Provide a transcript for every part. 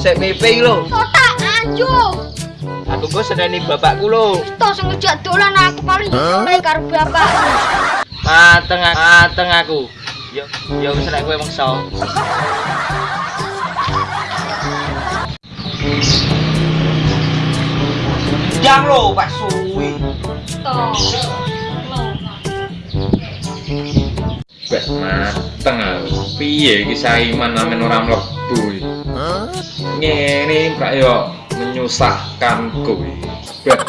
Peh, sik pipi lho. Totak anjo. Aku kok sedani bapakku lho. Tos ngejak dolan aku paling sore karo bapak. Mateng mateng aku. Yo yo wis nek kowe mengso. Jam lho, Pak Suwi. Tos. Wes mateng aku. Piye iki saiman amen ora mlebu iki? Ngene kok yo menyusahkan kowe. Wes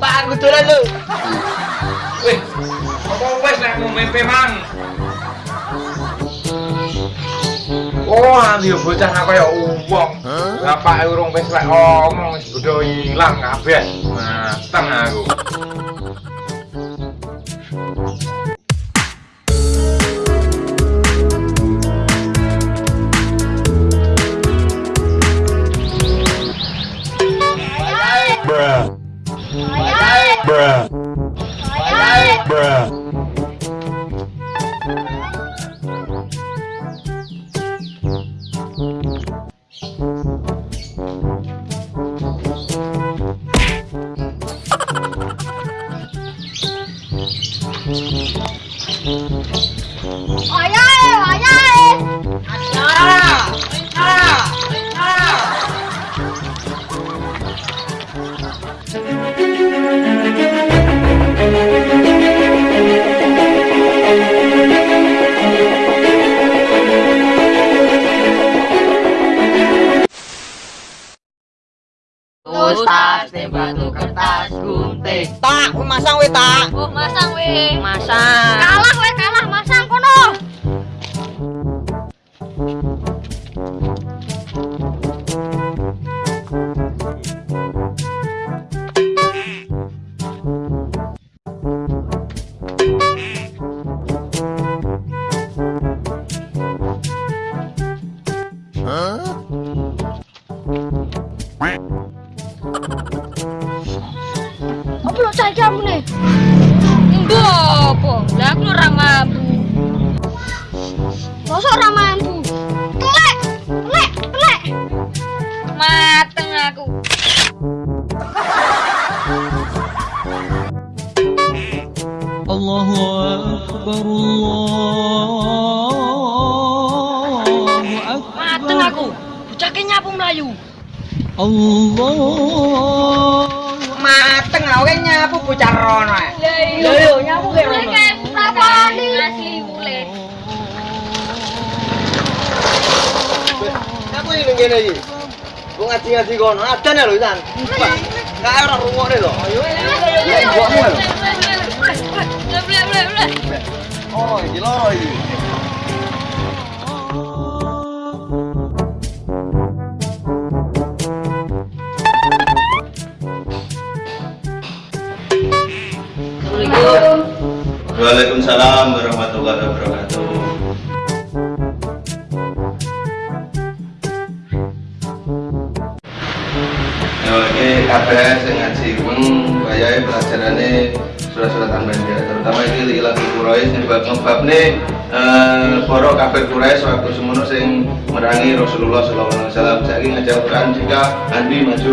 Pak aku dolan lho. weh. Apa wes nek mau mimpi mang? Oh, ambil bocah aku ya uang. Bapak urung wis lek omong wis udah ilang kabeh. Mateng aku. Tak, masang we tak. Masang we. Masang. jamu nih. Enggak apa? Lah aku orang mampu. Masa orang mampu? Telek telek telek mateng aku. Allahu Akbar Allahu Akbar. Mateng aku. Bocah nyapu Melayu? Allah nyapu bocah rono. ae. Lho yo nyapu ke rono. Tapani asli ule. Aku iki ning kene iki. Wong ngaji-ngaji kono, adan lho, San. Kae ora rungokne lho. Ayo. Mbokmu lho. Ble ble ble. Oh, iki loro iki. Waalaikumsalam warahmatullahi wabarakatuh. Ya, oke, kabeh sing ngaji pun bayahe pelajarane surat-suratan banjar terutama iki ilang Quraisy sing bab ngebabne eh para kafir Quraisy waktu semono sing merangi Rasulullah sallallahu alaihi wasallam saiki ngajak Quran jika Andi maju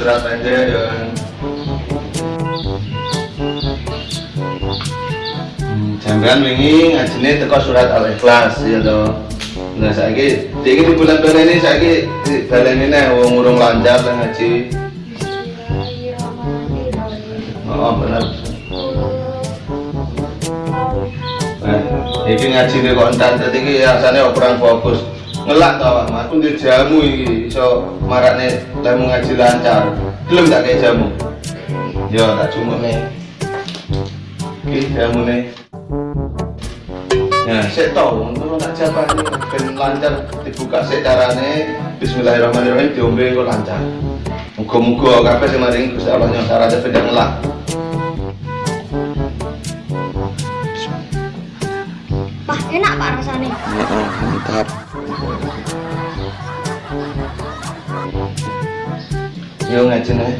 surat pendek ya Hmm, Jangan wingi ngajine teko surat Al-Ikhlas ya toh. Nah saiki iki di bulan bulan ini saiki baleni nih wong urung lancar lah ngaji. Oh benar. Nah, iki ngaji kok entar dadi iki rasane kurang fokus. Ngelak to awakmu, aku ndek jamu iki iso marakne lemu ngaji lancar. Belum tak kayak jamu. Yo tak cuma nih. Iki jamu nih. Nah, saya tahu, untuk tak jawaban ben lancar dibuka secarane Bismillahirrahmanirrahim diombe kok lancar. Muga-muga kabeh sing maring Gusti Allah nyosar aja ben ngelak. Pak, enak Pak rasanya. Heeh, mantap. Yo ngaji nih.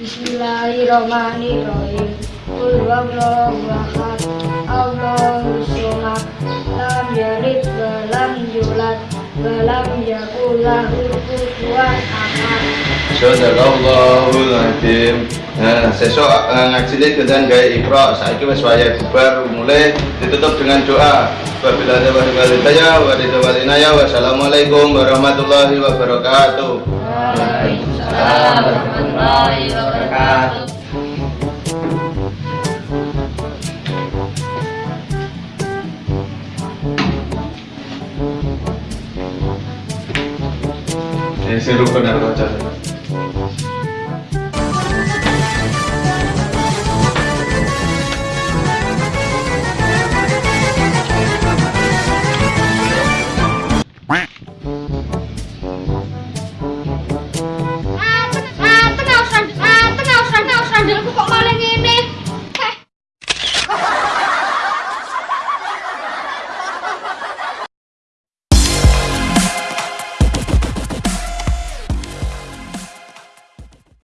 Bismillahirrahmanirrahim. Qul huwallahu ahad. Allahu samad. Lam yalid wa lam yulad wa lam yakul lahu kufuwan ahad. Sadaqallahul Azim. Nah, sesuk eh, ngajine kedan gawe ikra saiki wis wayah bubar mulai ditutup dengan doa. Wabillahi taufiq wal hidayah wa wassalamualaikum warahmatullahi wabarakatuh. Waalaikumsalam warahmatullahi wabarakatuh. Eh, seru benar kocok.